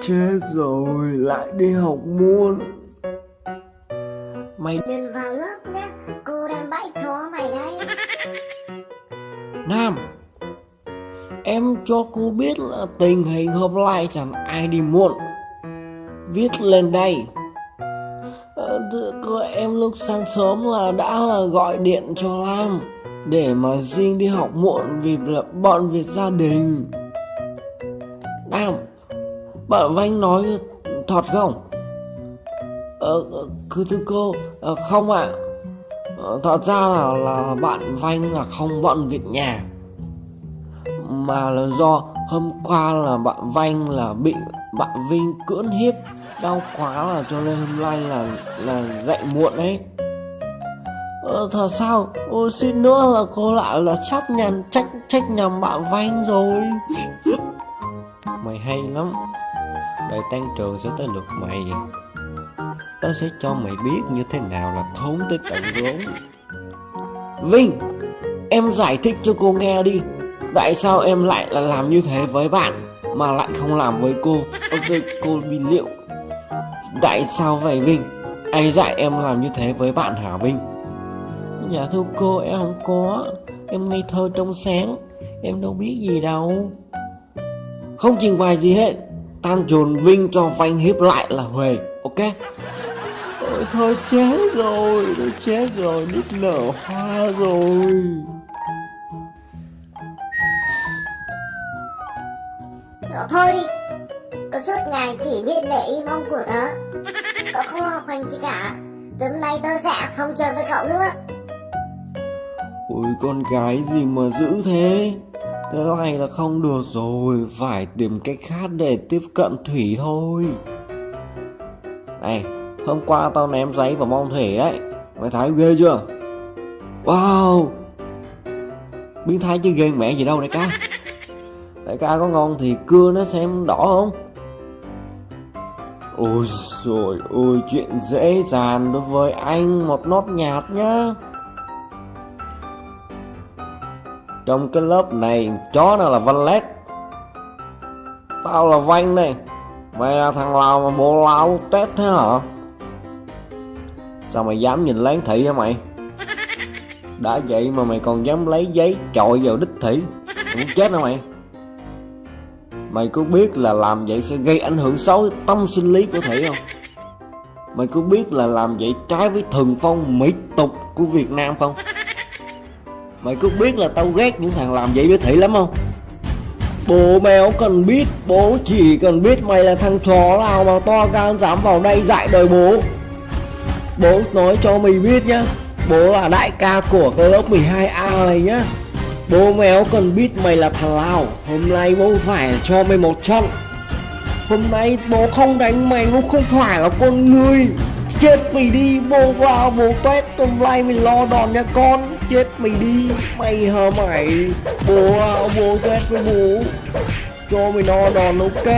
Chết rồi, lại đi học muôn. Mày Đừng vào lớp nhé, cô đang bẫy chó mày đây. Nam Em cho cô biết là tình hình hôm nay chẳng ai đi muộn. Viết lên đây. Ờ, cô em lúc sáng sớm là đã là gọi điện cho Lam Để mà riêng đi học muộn vì là bận việc gia đình. Nam bạn Vanh nói thật không? Ờ, cứ thưa cô, ờ, không ạ À. Thật ra là là bạn Vanh là không bận việc nhà Mà là do hôm qua là bạn Vanh là bị bạn Vinh cưỡng hiếp Đau quá là cho nên hôm nay là là dậy muộn ấy Ờ, thật sao? Ôi xin nữa là cô lại là chấp nhận trách trách nhầm bạn Vanh rồi Mày hay lắm Đợi tan trường sẽ tới lượt mày. Tớ sẽ cho mày biết như thế nào là thốn tới tận gốc Vinh, Em giải thích cho cô nghe đi. Tại sao em lại là làm như thế với bạn Mà lại không làm với cô? Ok cô bị liệu. Tại sao vậy, Vinh? Ai dạy em làm như thế với bạn hả, Vinh? Dạ thưa cô, em không có. Em ngây thơ trong sáng. Em đâu biết gì đâu. Không trình bày gì hết. Tan trồn Vinh cho Vanh hiếp lại là Huệ Ok Ôi thôi chết rồi Tôi chết rồi Đít nở hoa rồi thôi đi, cậu suốt ngày chỉ biết để ý mong của tớ. Cậu không học hành gì cả. Từ hôm nay tớ sẽ không chơi với cậu nữa. Ôi con gái gì mà dữ thế Thế này là không được rồi, Phải tìm cách khác để tiếp cận Thủy thôi. Này, Hôm qua tao ném giấy vào mong Thủy đấy. Mày thấy ghê chưa? Wow! Biến thái chứ ghê mẹ gì đâu đại ca. Đại ca có ngon thì cưa nó xem đỏ không? Ôi rồi ôi chuyện dễ dàng đối với anh, một nốt nhạt nhá. Trong cái lớp này, chó nào là Văn Lét? Tao là văn này Mày là thằng Lào mà bộ lao tết thế hả? Sao mày dám nhìn láng thị hả mày? Đã vậy mà mày còn dám lấy giấy chọi vào đích thị. Mày muốn chết hả mày? Mày có biết là làm vậy sẽ gây ảnh hưởng xấu tâm sinh lý của Thị không? Mày có biết là làm vậy trái với thường phong mỹ tục của Việt Nam không? Mày có biết là tao ghét những thằng làm vậy với Thị lắm không? Bố mèo cần biết, Bố chỉ cần biết mày là thằng chó nào mà to gan dám vào đây dạy đời bố. Bố nói cho mày biết nhá, Bố là đại ca của cái lớp 12A này nhá. Bố mèo cần biết mày là thằng nào, Hôm nay bố phải cho mày một trận. Hôm nay bố không đánh mày Bố không phải là con người. Chết mày đi, Bố vào bố tuét Hôm nay mày lo đòn nha con mày đi, Mày hả mày. Bố ông bố ghét với bố. Cho mày no đòn, ok.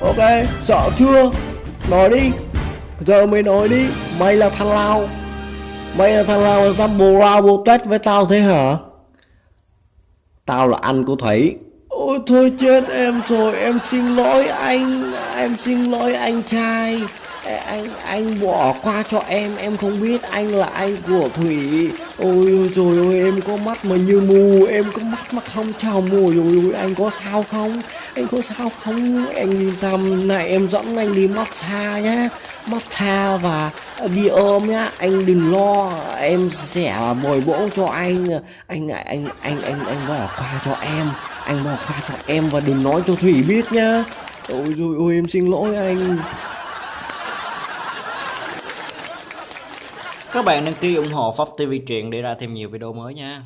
Ok, Sợ chưa? Nói đi. Giờ mày nói đi. Mày là thằng nào Mày là thằng nào mà dám bồ lao bồ tết với tao thế hả? Tao là anh của Thủy. Ôi, thôi chết em rồi. Em xin lỗi anh. Em xin lỗi anh trai anh anh bỏ qua cho em em không biết anh là anh của thủy. Ôi rồi ôi em có mắt mà như mù, em có mắt mà không chồng ôi ôi ôi, anh có sao không? Anh có sao không? Anh yên tâm này, em dẫn anh đi massage nhá massage và bị ôm nhá. Anh đừng lo, em sẽ bồi bổ cho anh. Anh anh anh anh anh bỏ qua cho em, anh bỏ qua cho em và đừng nói cho thủy biết nhá. Ôi rồi ôi em xin lỗi anh. Các bạn đăng ký ủng hộ Pháp TV truyện để ra thêm nhiều video mới nha.